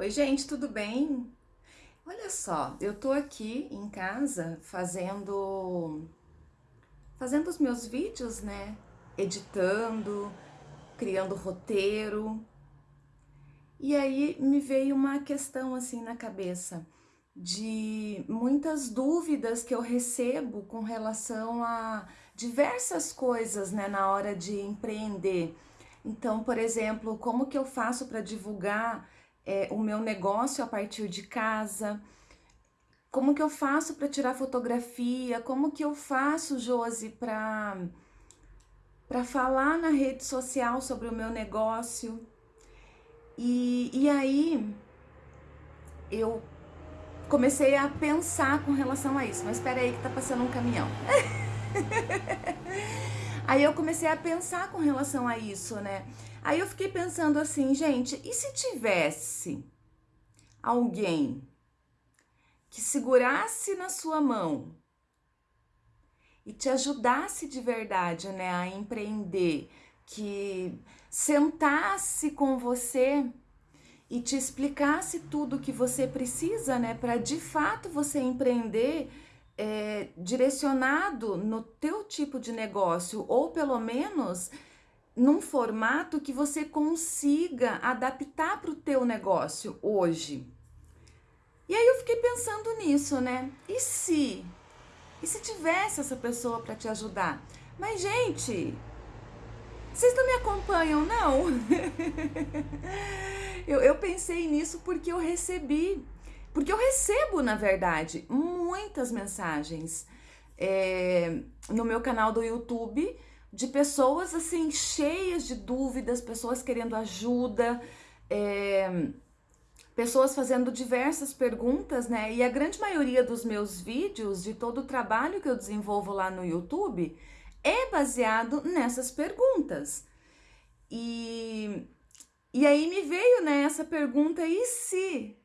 Oi, gente, tudo bem? Olha só, eu tô aqui em casa fazendo fazendo os meus vídeos, né? Editando, criando roteiro. E aí me veio uma questão assim na cabeça de muitas dúvidas que eu recebo com relação a diversas coisas, né, na hora de empreender. Então, por exemplo, como que eu faço para divulgar é, o meu negócio a partir de casa, como que eu faço para tirar fotografia, como que eu faço, Josi, para falar na rede social sobre o meu negócio. E, e aí eu comecei a pensar com relação a isso. Mas espera aí que tá passando um caminhão. aí eu comecei a pensar com relação a isso, né? Aí eu fiquei pensando assim, gente, e se tivesse alguém que segurasse na sua mão e te ajudasse de verdade, né, a empreender, que sentasse com você e te explicasse tudo que você precisa, né, para de fato você empreender é, direcionado no teu tipo de negócio ou pelo menos num formato que você consiga adaptar para o teu negócio hoje. E aí eu fiquei pensando nisso, né? E se? E se tivesse essa pessoa para te ajudar? Mas, gente, vocês não me acompanham, não? eu, eu pensei nisso porque eu recebi, porque eu recebo, na verdade, muitas mensagens é, no meu canal do YouTube de pessoas assim cheias de dúvidas, pessoas querendo ajuda, é, pessoas fazendo diversas perguntas, né? E a grande maioria dos meus vídeos, de todo o trabalho que eu desenvolvo lá no YouTube, é baseado nessas perguntas. E, e aí me veio né, essa pergunta, e se?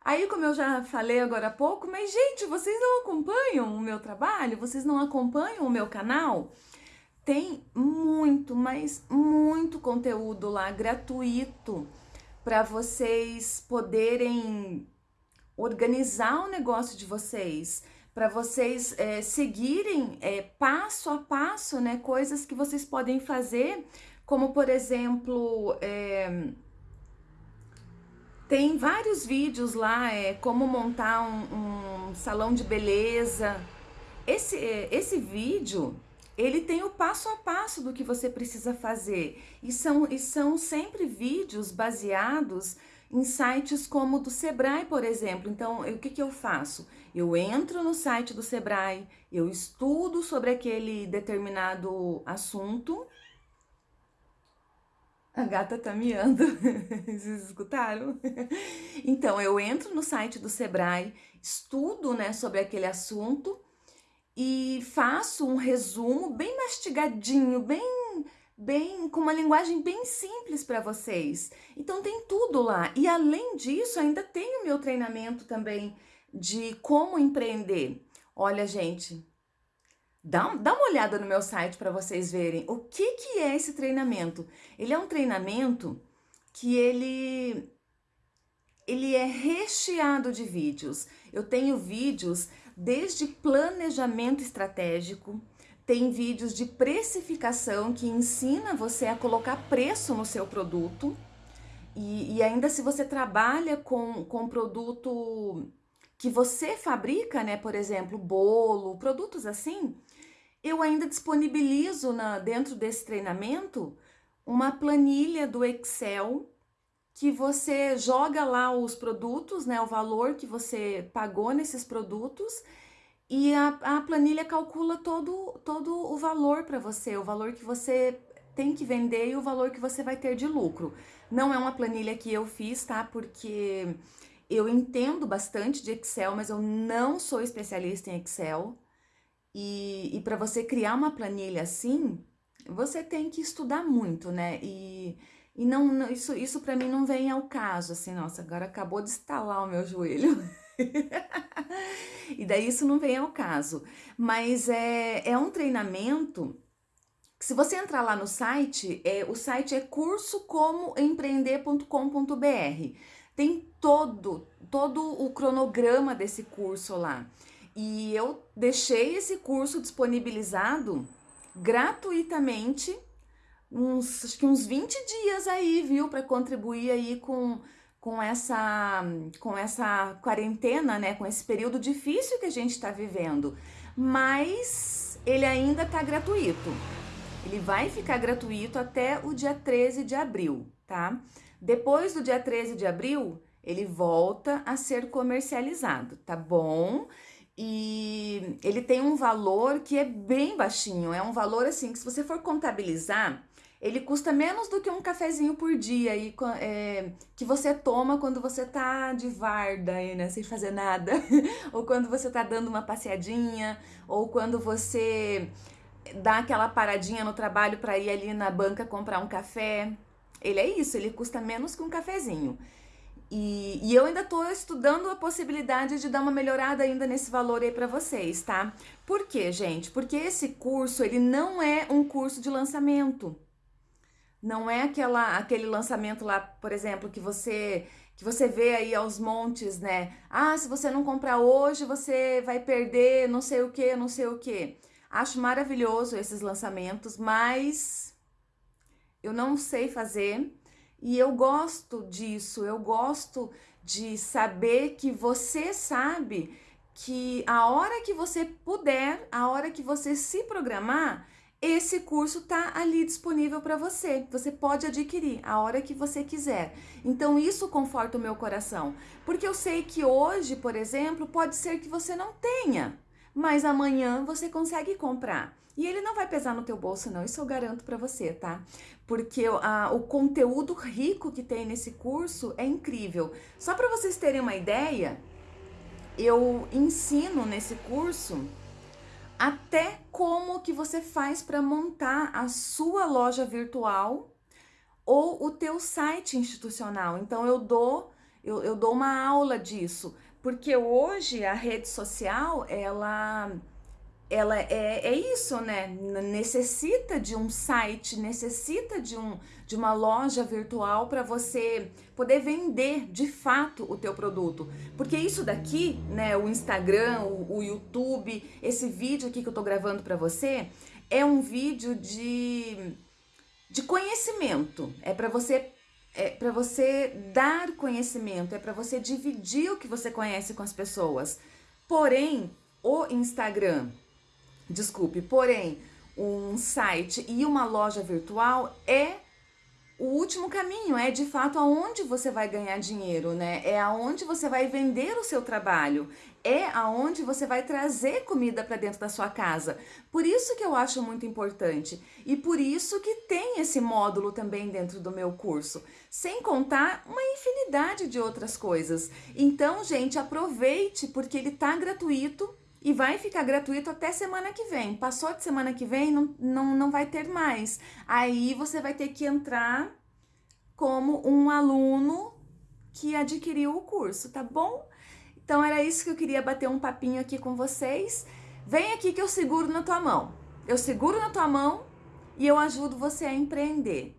Aí, como eu já falei agora há pouco, mas gente, vocês não acompanham o meu trabalho? Vocês não acompanham o meu canal? Tem muito, mas muito conteúdo lá gratuito para vocês poderem organizar o negócio de vocês, para vocês é, seguirem é, passo a passo, né, coisas que vocês podem fazer, como por exemplo, é, tem vários vídeos lá, é, como montar um, um salão de beleza. Esse, esse vídeo ele tem o passo a passo do que você precisa fazer. E são, e são sempre vídeos baseados em sites como o do Sebrae, por exemplo. Então, o que, que eu faço? Eu entro no site do Sebrae, eu estudo sobre aquele determinado assunto. A gata tá miando, vocês escutaram? Então, eu entro no site do Sebrae, estudo né, sobre aquele assunto, e faço um resumo bem mastigadinho, bem bem com uma linguagem bem simples para vocês. Então tem tudo lá. E além disso, ainda tem o meu treinamento também de como empreender. Olha, gente, dá, dá uma olhada no meu site para vocês verem o que, que é esse treinamento. Ele é um treinamento que ele, ele é recheado de vídeos. Eu tenho vídeos desde planejamento estratégico, tem vídeos de precificação que ensina você a colocar preço no seu produto. E, e ainda se você trabalha com, com produto que você fabrica, né? Por exemplo, bolo, produtos assim, eu ainda disponibilizo na, dentro desse treinamento uma planilha do Excel que você joga lá os produtos, né, o valor que você pagou nesses produtos e a, a planilha calcula todo, todo o valor para você, o valor que você tem que vender e o valor que você vai ter de lucro. Não é uma planilha que eu fiz, tá? Porque eu entendo bastante de Excel, mas eu não sou especialista em Excel. E, e para você criar uma planilha assim, você tem que estudar muito, né? E e não, não isso, isso para mim não vem ao caso, assim, nossa, agora acabou de estalar o meu joelho. e daí isso não vem ao caso. Mas é, é um treinamento que se você entrar lá no site, é, o site é cursocomoempreender.com.br. tem todo, todo o cronograma desse curso lá. E eu deixei esse curso disponibilizado gratuitamente uns, acho que uns 20 dias aí, viu, para contribuir aí com, com, essa, com essa quarentena, né, com esse período difícil que a gente está vivendo. Mas ele ainda está gratuito. Ele vai ficar gratuito até o dia 13 de abril, tá? Depois do dia 13 de abril, ele volta a ser comercializado, tá bom? E ele tem um valor que é bem baixinho, é um valor assim que se você for contabilizar, ele custa menos do que um cafezinho por dia e, é, que você toma quando você tá de varda aí, né, sem fazer nada, ou quando você tá dando uma passeadinha, ou quando você dá aquela paradinha no trabalho para ir ali na banca comprar um café. Ele é isso, ele custa menos que um cafezinho. E, e eu ainda estou estudando a possibilidade de dar uma melhorada ainda nesse valor aí para vocês, tá? Por quê, gente? Porque esse curso, ele não é um curso de lançamento. Não é aquela, aquele lançamento lá, por exemplo, que você que você vê aí aos montes, né? Ah, se você não comprar hoje, você vai perder não sei o que, não sei o que. Acho maravilhoso esses lançamentos, mas eu não sei fazer e eu gosto disso, eu gosto de saber que você sabe que a hora que você puder, a hora que você se programar, esse curso tá ali disponível para você. Você pode adquirir a hora que você quiser. Então isso conforta o meu coração, porque eu sei que hoje, por exemplo, pode ser que você não tenha, mas amanhã você consegue comprar. E ele não vai pesar no teu bolso não, isso eu garanto para você, tá? Porque a, o conteúdo rico que tem nesse curso é incrível. Só para vocês terem uma ideia, eu ensino nesse curso até como que você faz para montar a sua loja virtual ou o teu site institucional. Então eu dou eu, eu dou uma aula disso, porque hoje a rede social ela ela é, é isso, né? Necessita de um site, necessita de, um, de uma loja virtual para você poder vender de fato o teu produto. Porque isso daqui, né, o Instagram, o, o YouTube, esse vídeo aqui que eu tô gravando para você, é um vídeo de, de conhecimento. É para você é para você dar conhecimento, é para você dividir o que você conhece com as pessoas. Porém, o Instagram, desculpe, porém, um site e uma loja virtual é o último caminho, é de fato aonde você vai ganhar dinheiro, né? É aonde você vai vender o seu trabalho, é aonde você vai trazer comida para dentro da sua casa. Por isso que eu acho muito importante e por isso que tem esse módulo também dentro do meu curso, sem contar uma infinidade de outras coisas. Então, gente, aproveite porque ele tá gratuito e vai ficar gratuito até semana que vem. Passou de semana que vem, não, não, não vai ter mais. Aí você vai ter que entrar como um aluno que adquiriu o curso, tá bom? Então era isso que eu queria bater um papinho aqui com vocês. Vem aqui que eu seguro na tua mão. Eu seguro na tua mão e eu ajudo você a empreender.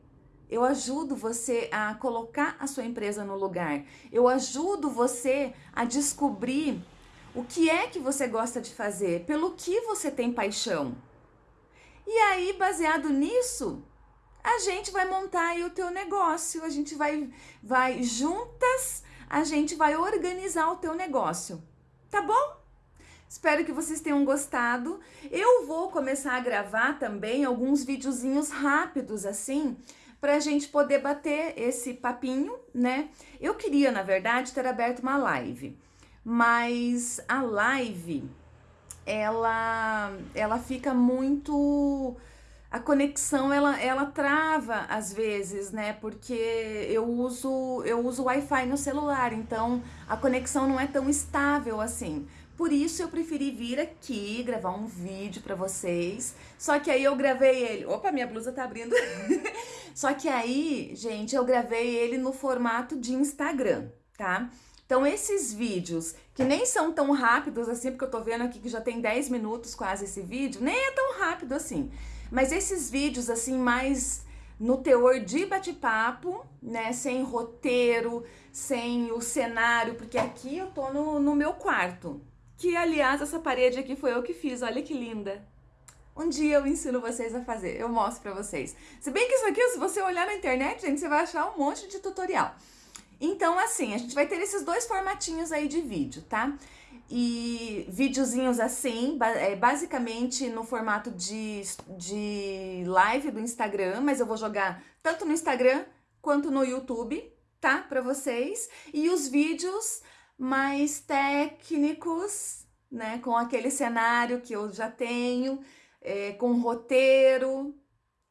Eu ajudo você a colocar a sua empresa no lugar. Eu ajudo você a descobrir o que é que você gosta de fazer? Pelo que você tem paixão? E aí, baseado nisso, a gente vai montar aí o teu negócio, a gente vai, vai juntas, a gente vai organizar o teu negócio, tá bom? Espero que vocês tenham gostado. Eu vou começar a gravar também alguns videozinhos rápidos assim, para a gente poder bater esse papinho, né? Eu queria, na verdade, ter aberto uma live mas a live ela ela fica muito a conexão ela, ela trava às vezes, né? Porque eu uso eu uso Wi-Fi no celular, então a conexão não é tão estável assim. Por isso eu preferi vir aqui gravar um vídeo para vocês. Só que aí eu gravei ele. Opa, minha blusa tá abrindo. Só que aí, gente, eu gravei ele no formato de Instagram, tá? Então, esses vídeos, que nem são tão rápidos assim, porque eu tô vendo aqui que já tem 10 minutos quase esse vídeo, nem é tão rápido assim. Mas esses vídeos, assim, mais no teor de bate-papo, né? Sem roteiro, sem o cenário, porque aqui eu tô no, no meu quarto. Que, aliás, essa parede aqui foi eu que fiz, olha que linda. Um dia eu ensino vocês a fazer, eu mostro pra vocês. Se bem que isso aqui, se você olhar na internet, gente, você vai achar um monte de tutorial. Então, assim, a gente vai ter esses dois formatinhos aí de vídeo, tá? E videozinhos assim, é, basicamente no formato de, de live do Instagram, mas eu vou jogar tanto no Instagram quanto no YouTube, tá? Pra vocês. E os vídeos mais técnicos, né? Com aquele cenário que eu já tenho, é, com roteiro,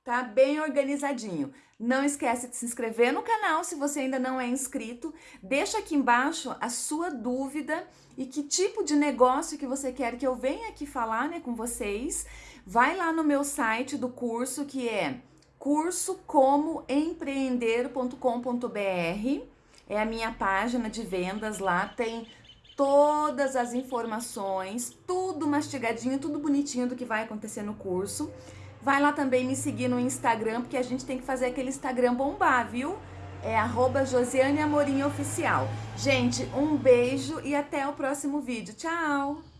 tá? Bem organizadinho. Não esquece de se inscrever no canal se você ainda não é inscrito. Deixa aqui embaixo a sua dúvida e que tipo de negócio que você quer que eu venha aqui falar né, com vocês. Vai lá no meu site do curso que é cursocomoempreender.com.br. É a minha página de vendas lá, tem todas as informações, tudo mastigadinho, tudo bonitinho do que vai acontecer no curso. Vai lá também me seguir no Instagram, porque a gente tem que fazer aquele Instagram bombar, viu? É arroba Josiane Amorim Oficial. Gente, um beijo e até o próximo vídeo. Tchau!